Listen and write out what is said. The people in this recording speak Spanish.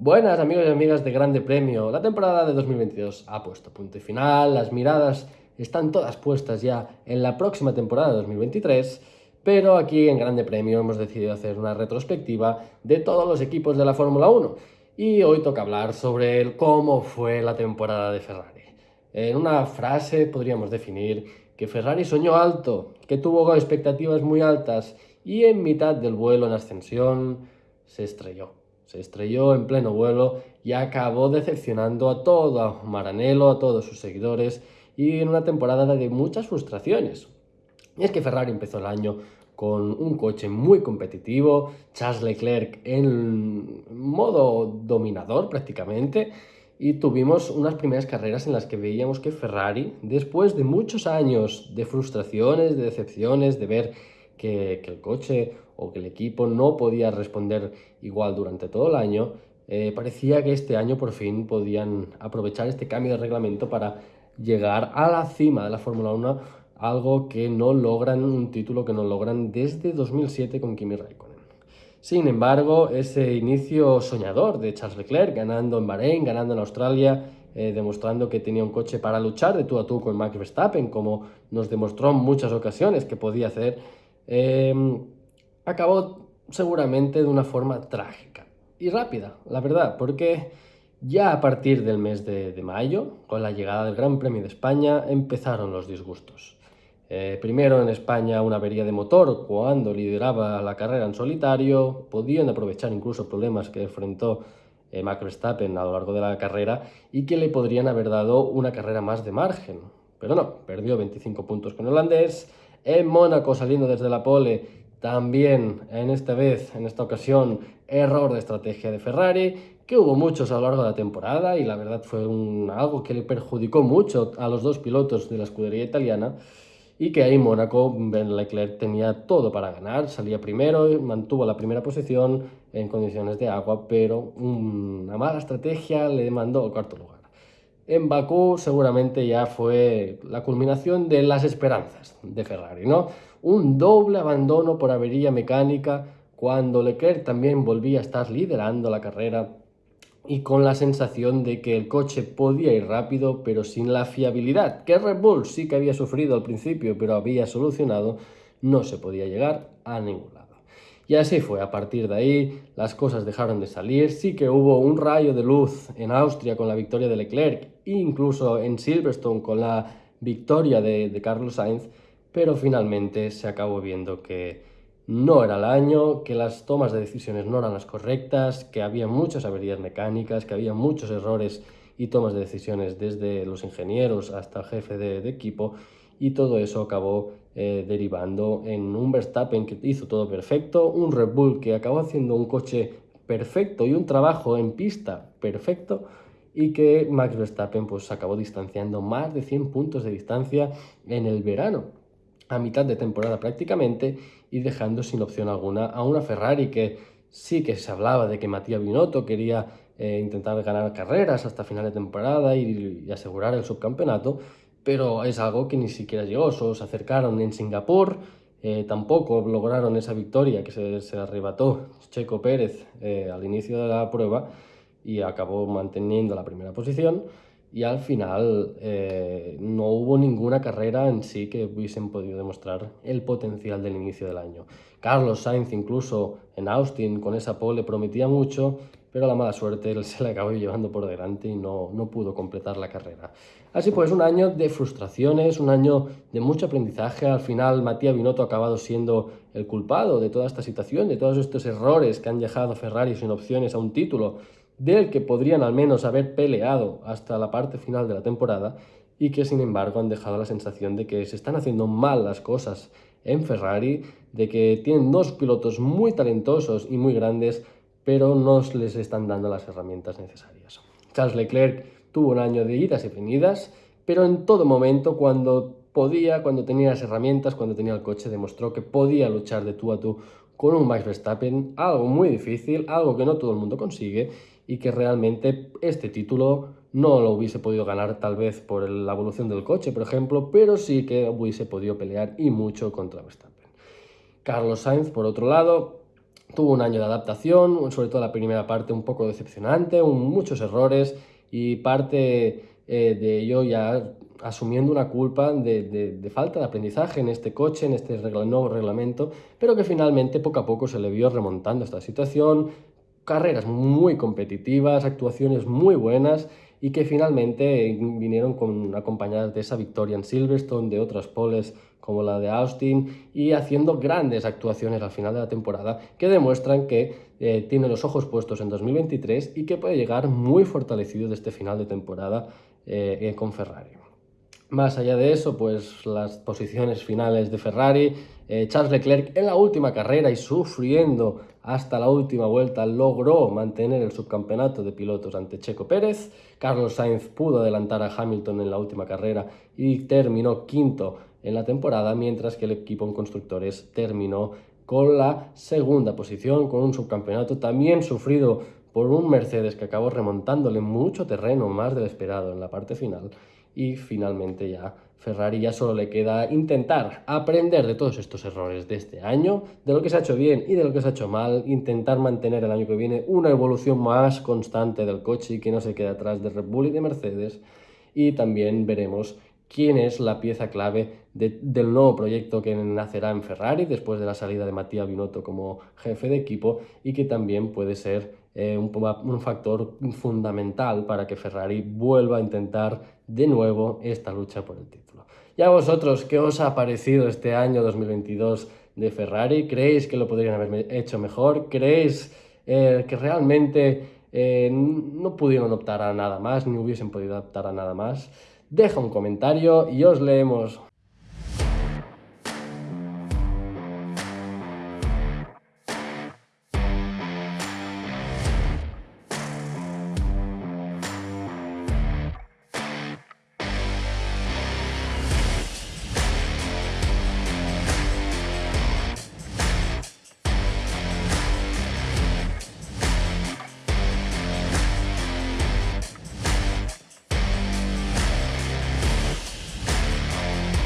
Buenas amigos y amigas de Grande Premio, la temporada de 2022 ha puesto punto y final, las miradas están todas puestas ya en la próxima temporada de 2023, pero aquí en Grande Premio hemos decidido hacer una retrospectiva de todos los equipos de la Fórmula 1 y hoy toca hablar sobre cómo fue la temporada de Ferrari. En una frase podríamos definir que Ferrari soñó alto, que tuvo expectativas muy altas y en mitad del vuelo en ascensión se estrelló. Se estrelló en pleno vuelo y acabó decepcionando a todo Maranello, a todos sus seguidores y en una temporada de muchas frustraciones. Y es que Ferrari empezó el año con un coche muy competitivo, Charles Leclerc en modo dominador prácticamente, y tuvimos unas primeras carreras en las que veíamos que Ferrari, después de muchos años de frustraciones, de decepciones, de ver que, el coche o que el equipo no podía responder igual durante todo el año, eh, parecía que este año por fin podían aprovechar este cambio de reglamento para llegar a la cima de la Fórmula 1, algo que no logran, un título que no logran desde 2007 con Kimi Raikkonen. Sin embargo, ese inicio soñador de Charles Leclerc, ganando en Bahrein, ganando en Australia, eh, demostrando que tenía un coche para luchar de tú a tú con Max Verstappen, como nos demostró en muchas ocasiones que podía hacer, Em, acabó seguramente de una forma trágica y rápida, la verdad, porque ya a partir del mes de, mayo, con la llegada del Gran Premio de España, empezaron los disgustos. Eh, primero en España una avería de motor cuando lideraba la carrera en solitario, podían aprovechar incluso problemas que enfrentó eh, Max Verstappen a lo largo de la carrera y que le podrían haber dado una carrera más de margen. Pero no, perdió 25 puntos con holandés, en Mónaco saliendo desde la pole, también en esta vez, en esta ocasión, error de estrategia de Ferrari, que hubo muchos a lo largo de la temporada y la verdad fue algo que le perjudicó mucho a los dos pilotos de la escudería italiana y que ahí Mónaco, Ben Leclerc tenía todo para ganar, salía primero, mantuvo la primera posición en condiciones de agua, pero una mala estrategia le mandó al cuarto lugar en Bakú seguramente ya fue la culminación de las esperanzas de Ferrari, ¿no? Un doble abandono por avería mecánica cuando Leclerc también volvía a estar liderando la carrera y con la sensación de que el coche podía ir rápido pero sin la fiabilidad que Red Bull sí que había sufrido al principio pero había solucionado, no se podía llegar a ningún lado. Y así fue, a partir de ahí las cosas dejaron de salir, sí que hubo un rayo de luz en Austria con la victoria de Leclerc, incluso en Silverstone con la victoria de, Carlos Sainz, pero finalmente se acabó viendo que no era el año, que las tomas de decisiones no eran las correctas, que había muchas averías mecánicas, que había muchos errores y tomas de decisiones desde los ingenieros hasta el jefe de equipo y todo eso acabó eh, derivando en un Verstappen que hizo todo perfecto, un Red Bull que acabó haciendo un coche perfecto y un trabajo en pista perfecto y que Max Verstappen pues acabó distanciando más de 100 puntos de distancia en el verano, a mitad de temporada prácticamente y dejando sin opción alguna a una Ferrari que sí que se hablaba de que Matías Binotto quería eh, intentar ganar carreras hasta final de temporada y, y asegurar el subcampeonato, pero es algo que ni siquiera llegó, solo se acercaron en Singapur, eh, tampoco lograron esa victoria que se, arrebató Checo Pérez eh, al inicio de la prueba y acabó manteniendo la primera posición y al final eh, no hubo ninguna carrera en sí que hubiesen podido demostrar el potencial del inicio del año. Carlos Sainz incluso en Austin con esa pole prometía mucho, pero la mala suerte se le acabó llevando por delante y no, no pudo completar la carrera. Así pues, un año de frustraciones, un año de mucho aprendizaje. Al final, Matías Binotto ha acabado siendo el culpado de toda esta situación, de todos estos errores que han dejado a Ferrari sin opciones a un título, del que podrían al menos haber peleado hasta la parte final de la temporada y que sin embargo han dejado la sensación de que se están haciendo mal las cosas en Ferrari, de que tienen dos pilotos muy talentosos y muy grandes, pero no les están dando las herramientas necesarias. Charles Leclerc tuvo un año de idas y venidas, pero en todo momento, cuando podía, cuando tenía las herramientas, cuando tenía el coche, demostró que podía luchar de tú a tú con un Max Verstappen, algo muy difícil, algo que no todo el mundo consigue y que realmente este título no lo hubiese podido ganar tal vez por la evolución del coche, por ejemplo, pero sí que hubiese podido pelear y mucho contra Verstappen. Carlos Sainz, por otro lado, tuvo un año de adaptación, sobre todo la primera parte un poco decepcionante, muchos errores y parte eh, de ello ya asumiendo una culpa de, falta de aprendizaje en este coche, en este nuevo reglamento, pero que finalmente poco a poco se le vio remontando esta situación, carreras muy competitivas, actuaciones muy buenas y que finalmente vinieron con, acompañadas de esa victoria en Silverstone, de otras poles como la de Austin y haciendo grandes actuaciones al final de la temporada que demuestran que eh, tiene los ojos puestos en 2023 y que puede llegar muy fortalecido de este final de temporada eh, eh, con Ferrari. Más allá de eso, pues las posiciones finales de Ferrari, Charles Leclerc en la última carrera y sufriendo hasta la última vuelta logró mantener el subcampeonato de pilotos ante Checo Pérez, Carlos Sainz pudo adelantar a Hamilton en la última carrera y terminó quinto en la temporada, mientras que el equipo en constructores terminó con la segunda posición, con un subcampeonato también sufrido por un Mercedes que acabó remontándole mucho terreno, más del esperado en la parte final y finalmente ya Ferrari ya solo le queda intentar aprender de todos estos errores de este año, de lo que se ha hecho bien y de lo que se ha hecho mal, intentar mantener el año que viene una evolución más constante del coche y que no se quede atrás de Red Bull y de Mercedes. Y también veremos quién es la pieza clave del nuevo proyecto que nacerá en Ferrari después de la salida de Matías Binotto como jefe de equipo y que también puede ser eh, un, un, factor fundamental para que Ferrari vuelva a intentar de nuevo esta lucha por el título. ¿Y a vosotros qué os ha parecido este año 2022 de Ferrari? ¿Creéis que lo podrían haber hecho mejor? ¿Creéis eh, que realmente eh, no pudieron optar a nada más, ni hubiesen podido optar a nada más? Deja un comentario y os leemos.